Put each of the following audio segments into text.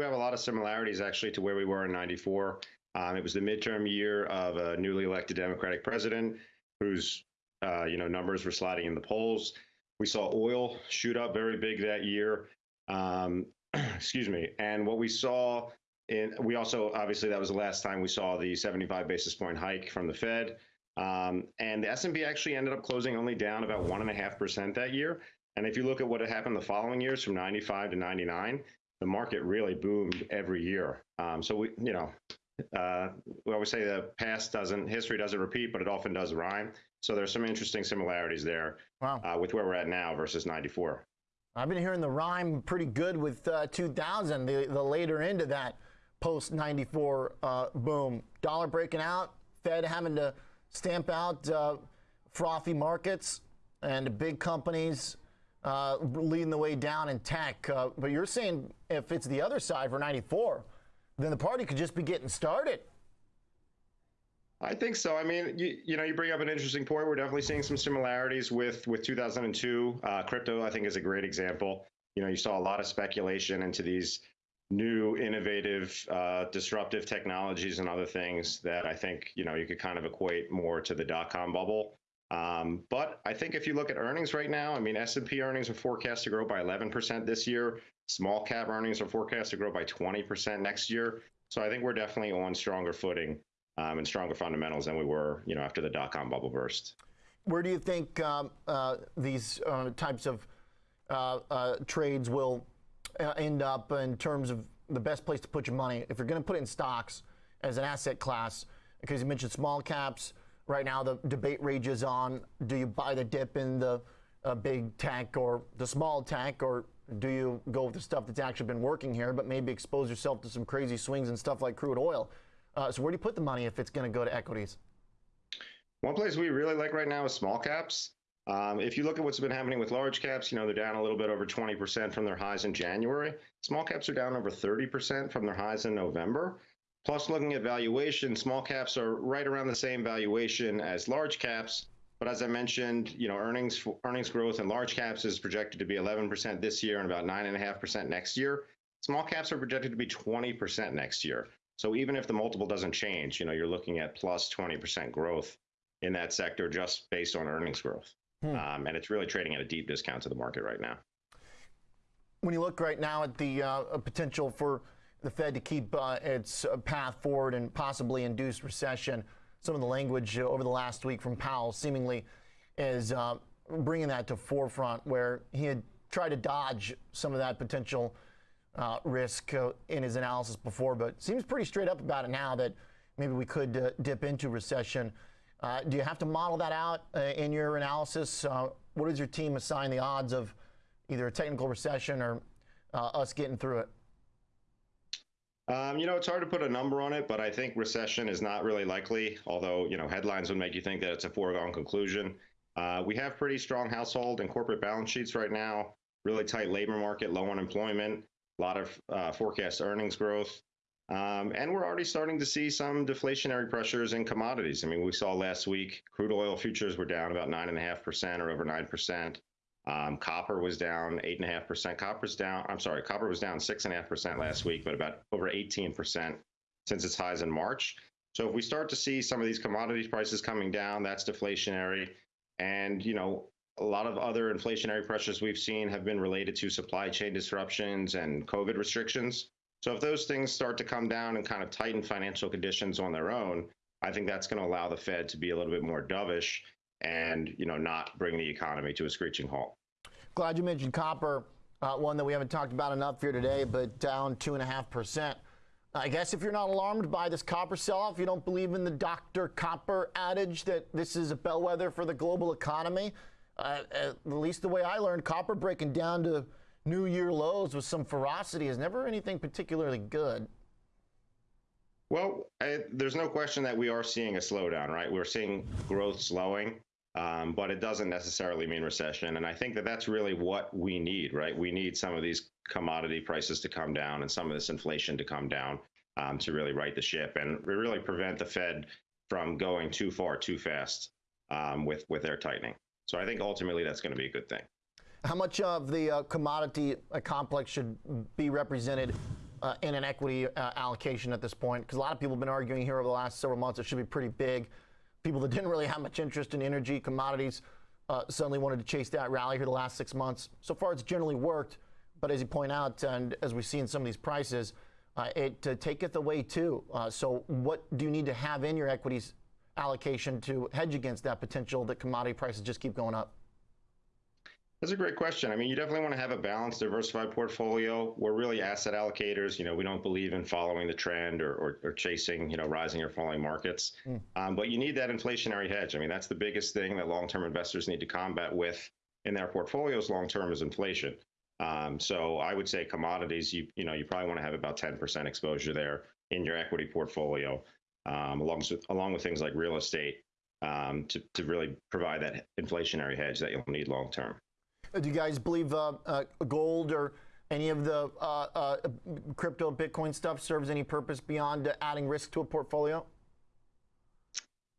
do have a lot of similarities actually to where we were in 94. Um, it was the midterm year of a newly elected Democratic president whose uh, you know numbers were sliding in the polls. We saw oil shoot up very big that year. Um, excuse me. And what we saw in, we also obviously that was the last time we saw the 75 basis point hike from the Fed. Um, and the S&P actually ended up closing only down about one and a half percent that year. And if you look at what had happened the following years from 95 to 99, the market really boomed every year. Um, so we, you know, uh, we always say the past doesn't, history doesn't repeat, but it often does rhyme. So there's some interesting similarities there wow. uh, with where we're at now versus 94. I've been hearing the rhyme pretty good with uh, 2000, the, the later into that post 94 uh, boom. Dollar breaking out, Fed having to stamp out uh, frothy markets and big companies uh, leading the way down in tech. Uh, but you're saying if it's the other side for 94, then the party could just be getting started. I think so. I mean, you, you know, you bring up an interesting point. We're definitely seeing some similarities with with 2002. Uh, crypto, I think, is a great example. You know, you saw a lot of speculation into these new, innovative, uh, disruptive technologies and other things that I think you know you could kind of equate more to the dot com bubble. Um, but I think if you look at earnings right now, I mean, S&P earnings are forecast to grow by 11% this year. Small cap earnings are forecast to grow by 20% next year. So I think we're definitely on stronger footing um, and stronger fundamentals than we were, you know, after the dot-com bubble burst. Where do you think um, uh, these uh, types of uh, uh trades will uh, end up in terms of the best place to put your money? If you're going to put it in stocks as an asset class, because you mentioned small caps, right now the debate rages on: do you buy the dip in the uh, big tech or the small tech, or do you go with the stuff that's actually been working here, but maybe expose yourself to some crazy swings and stuff like crude oil? Uh, so where do you put the money if it's going to go to equities? One place we really like right now is small caps. Um, if you look at what's been happening with large caps, you know, they're down a little bit over 20% from their highs in January. Small caps are down over 30% from their highs in November. Plus, looking at valuation, small caps are right around the same valuation as large caps. But as I mentioned, you know, earnings earnings growth in large caps is projected to be 11% this year and about 9.5% next year. Small caps are projected to be 20% next year. So even if the multiple doesn't change, you know, you're looking at plus 20% growth in that sector just based on earnings growth. Hmm. Um, and it's really trading at a deep discount to the market right now. When you look right now at the uh, potential for the Fed to keep uh, its uh, path forward and possibly induce recession, some of the language over the last week from Powell seemingly is uh, bringing that to forefront where he had tried to dodge some of that potential uh, risk uh, in his analysis before, but seems pretty straight up about it now that maybe we could uh, dip into recession. Uh, do you have to model that out uh, in your analysis? Uh, what does your team assign the odds of either a technical recession or us getting through it? Um, you know, it's hard to put a number on it, but I think recession is not really likely, although, you know, headlines would make you think that it's a foregone conclusion. we have pretty strong household and corporate balance sheets right now, really tight labor market, low unemployment a lot of uh, forecast earnings growth. Um, and we're already starting to see some deflationary pressures in commodities. I mean, we saw last week crude oil futures were down about 9.5% or over 9%. Um, copper was down 8.5%. Copper's down, I'm sorry, copper was down 6.5% last week, but about over 18% since its highs in March. So if we start to see some of these commodities prices coming down, that's deflationary. And, you know, a lot of other inflationary pressures we've seen have been related to supply chain disruptions and COVID restrictions. So if those things start to come down and kind of tighten financial conditions on their own, I think that's going to allow the Fed to be a little bit more dovish and you know not bring the economy to a screeching halt. Glad you mentioned copper, uh, one that we haven't talked about enough here today, but down two and a half percent. I guess if you're not alarmed by this copper sell-off, you don't believe in the Dr. Copper adage that this is a bellwether for the global economy uh, at least the way I learned, copper breaking down to new year lows with some ferocity is never anything particularly good. Well, I, there's no question that we are seeing a slowdown, right? We're seeing growth slowing, um, but it doesn't necessarily mean recession. And I think that that's really what we need, right? We need some of these commodity prices to come down and some of this inflation to come down um, to really right the ship and really prevent the Fed from going too far too fast um, with with their tightening. So I think ultimately that's going to be a good thing. How much of the uh, commodity uh, complex should be represented uh, in an equity uh, allocation at this point? Because a lot of people have been arguing here over the last several months it should be pretty big. People that didn't really have much interest in energy commodities uh, suddenly wanted to chase that rally here the last six months. So far, it's generally worked, but as you point out, and as we see in some of these prices, uh, it uh, taketh away too. Uh, so, what do you need to have in your equities allocation to hedge against that potential that commodity prices just keep going up? That's a great question. I mean, you definitely want to have a balanced, diversified portfolio. We're really asset allocators. You know, we don't believe in following the trend or, or, or chasing, you know, rising or falling markets. Mm. Um, but you need that inflationary hedge. I mean, that's the biggest thing that long-term investors need to combat with in their portfolios long-term is inflation. Um, so I would say commodities, you you know, you probably want to have about 10% exposure there in your equity portfolio, um, along with along with things like real estate um, to to really provide that inflationary hedge that you'll need long term. Do you guys believe uh, uh, gold or any of the uh, uh crypto, Bitcoin stuff serves any purpose beyond adding risk to a portfolio?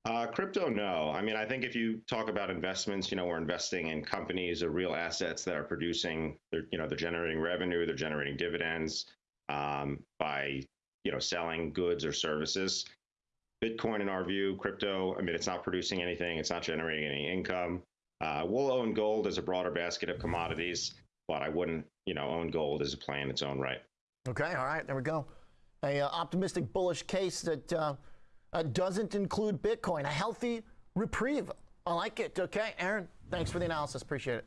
Uh, crypto, no. I mean, I think if you talk about investments, you know, we're investing in companies or real assets that are producing, they're, you know, they're generating revenue, they're generating dividends um, by, you know, selling goods or services. Bitcoin, in our view, crypto, I mean, it's not producing anything, it's not generating any income. Uh, we'll own gold as a broader basket of commodities, but I wouldn't, you know, own gold as a play in its own right. Okay, all right, there we go. A uh, optimistic, bullish case that uh, uh, doesn't include Bitcoin. A healthy reprieve. I like it. Okay, Aaron, thanks for the analysis. Appreciate it.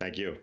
Thank you.